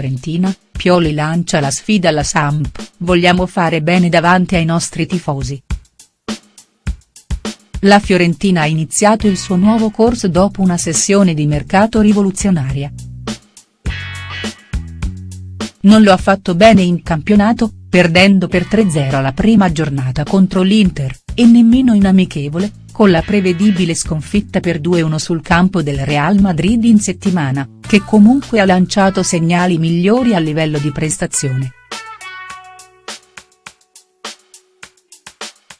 Fiorentina, Pioli lancia la sfida alla Samp, vogliamo fare bene davanti ai nostri tifosi. La Fiorentina ha iniziato il suo nuovo corso dopo una sessione di mercato rivoluzionaria. Non lo ha fatto bene in campionato, perdendo per 3-0 la prima giornata contro l'Inter, e nemmeno in amichevole, con la prevedibile sconfitta per 2-1 sul campo del Real Madrid in settimana, che comunque ha lanciato segnali migliori a livello di prestazione.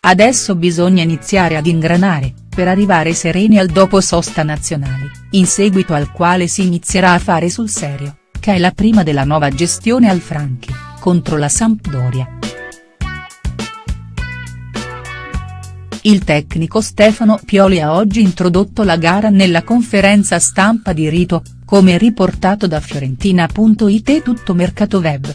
Adesso bisogna iniziare ad ingranare, per arrivare sereni al dopo sosta nazionali, in seguito al quale si inizierà a fare sul serio, che è la prima della nuova gestione al Franchi, contro la Sampdoria. Il tecnico Stefano Pioli ha oggi introdotto la gara nella conferenza stampa di Rito, come riportato da Fiorentina.it tutto mercato web.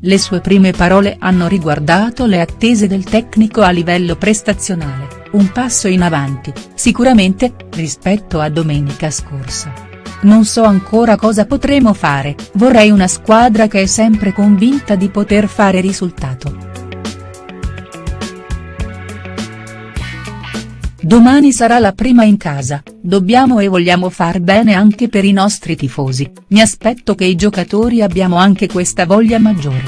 Le sue prime parole hanno riguardato le attese del tecnico a livello prestazionale, un passo in avanti, sicuramente, rispetto a domenica scorsa. Non so ancora cosa potremo fare, vorrei una squadra che è sempre convinta di poter fare risultato. Domani sarà la prima in casa, dobbiamo e vogliamo far bene anche per i nostri tifosi, mi aspetto che i giocatori abbiamo anche questa voglia maggiore.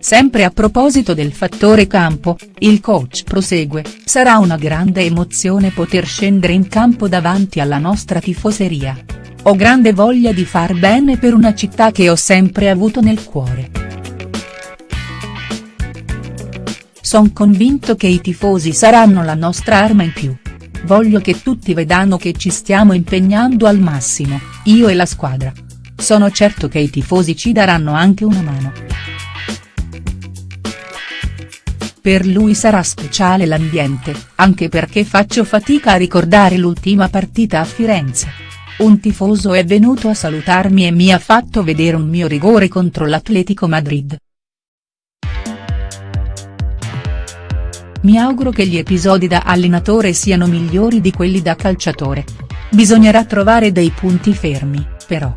Sempre a proposito del fattore campo, il coach prosegue, sarà una grande emozione poter scendere in campo davanti alla nostra tifoseria. Ho grande voglia di far bene per una città che ho sempre avuto nel cuore. Son convinto che i tifosi saranno la nostra arma in più. Voglio che tutti vedano che ci stiamo impegnando al massimo, io e la squadra. Sono certo che i tifosi ci daranno anche una mano. Per lui sarà speciale l'ambiente, anche perché faccio fatica a ricordare l'ultima partita a Firenze. Un tifoso è venuto a salutarmi e mi ha fatto vedere un mio rigore contro l'Atletico Madrid. Mi auguro che gli episodi da allenatore siano migliori di quelli da calciatore. Bisognerà trovare dei punti fermi, però.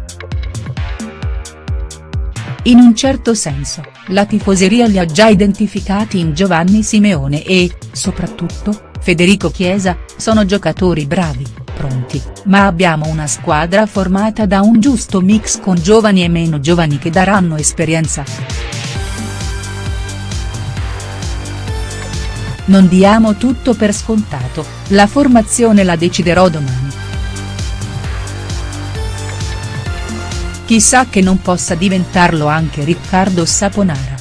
In un certo senso, la tifoseria li ha già identificati in Giovanni Simeone e, soprattutto, Federico Chiesa, sono giocatori bravi, pronti, ma abbiamo una squadra formata da un giusto mix con giovani e meno giovani che daranno esperienza. Non diamo tutto per scontato, la formazione la deciderò domani. Chissà che non possa diventarlo anche Riccardo Saponara.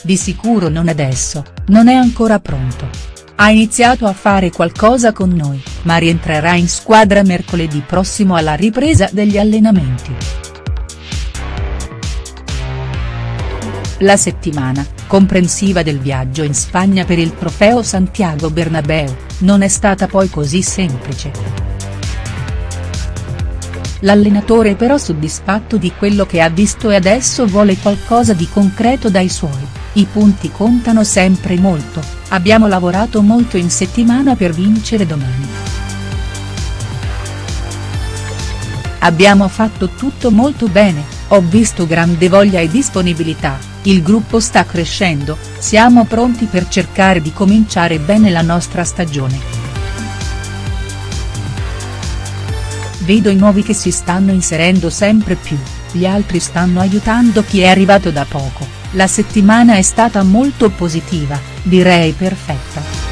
Di sicuro non adesso, non è ancora pronto. Ha iniziato a fare qualcosa con noi, ma rientrerà in squadra mercoledì prossimo alla ripresa degli allenamenti. La settimana, comprensiva del viaggio in Spagna per il trofeo Santiago Bernabeu, non è stata poi così semplice. L'allenatore però soddisfatto di quello che ha visto e adesso vuole qualcosa di concreto dai suoi, i punti contano sempre molto, abbiamo lavorato molto in settimana per vincere domani. Abbiamo fatto tutto molto bene, ho visto grande voglia e disponibilità, il gruppo sta crescendo, siamo pronti per cercare di cominciare bene la nostra stagione. Vedo i nuovi che si stanno inserendo sempre più, gli altri stanno aiutando chi è arrivato da poco, la settimana è stata molto positiva, direi perfetta.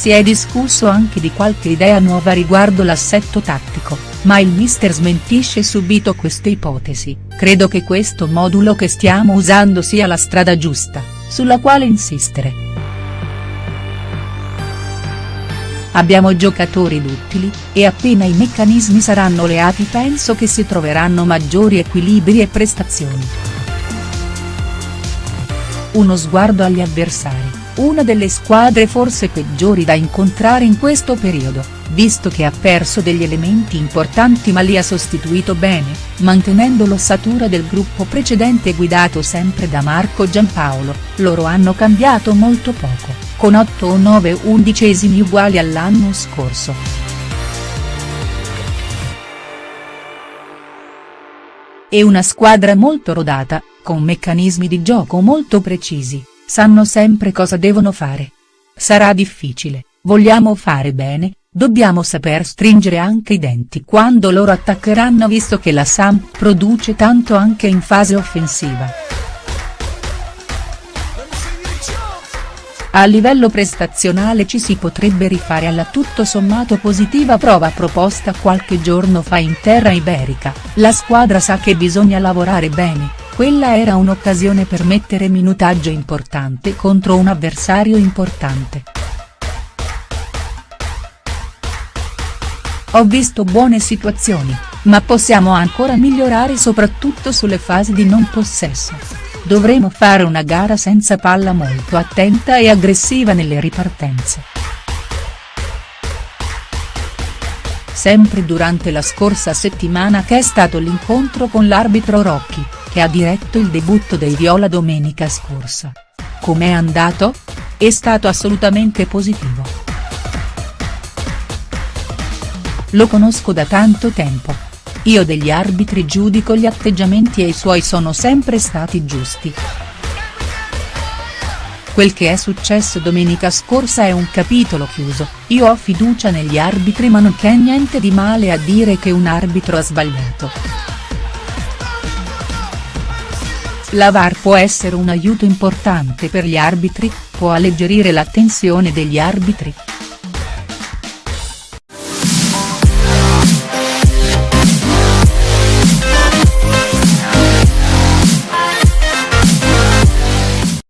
Si è discusso anche di qualche idea nuova riguardo l'assetto tattico, ma il mister smentisce subito queste ipotesi, credo che questo modulo che stiamo usando sia la strada giusta, sulla quale insistere. Abbiamo giocatori duttili, e appena i meccanismi saranno leati penso che si troveranno maggiori equilibri e prestazioni. Uno sguardo agli avversari una delle squadre forse peggiori da incontrare in questo periodo, visto che ha perso degli elementi importanti ma li ha sostituito bene, mantenendo l'ossatura del gruppo precedente guidato sempre da Marco Giampaolo, loro hanno cambiato molto poco, con 8 o 9 undicesimi uguali all'anno scorso. È una squadra molto rodata, con meccanismi di gioco molto precisi, sanno sempre cosa devono fare. Sarà difficile, vogliamo fare bene, dobbiamo saper stringere anche i denti quando loro attaccheranno visto che la Sam produce tanto anche in fase offensiva. A livello prestazionale ci si potrebbe rifare alla tutto sommato positiva prova proposta qualche giorno fa in terra iberica, la squadra sa che bisogna lavorare bene, quella era un'occasione per mettere minutaggio importante contro un avversario importante. Ho visto buone situazioni, ma possiamo ancora migliorare soprattutto sulle fasi di non possesso. Dovremo fare una gara senza palla molto attenta e aggressiva nelle ripartenze. Sempre durante la scorsa settimana che è stato l'incontro con l'arbitro Rocchi, che ha diretto il debutto dei Viola domenica scorsa. Com'è andato? È stato assolutamente positivo. Lo conosco da tanto tempo io degli arbitri giudico gli atteggiamenti e i suoi sono sempre stati giusti. Quel che è successo domenica scorsa è un capitolo chiuso, io ho fiducia negli arbitri ma non c'è niente di male a dire che un arbitro ha sbagliato. La VAR può essere un aiuto importante per gli arbitri, può alleggerire la tensione degli arbitri,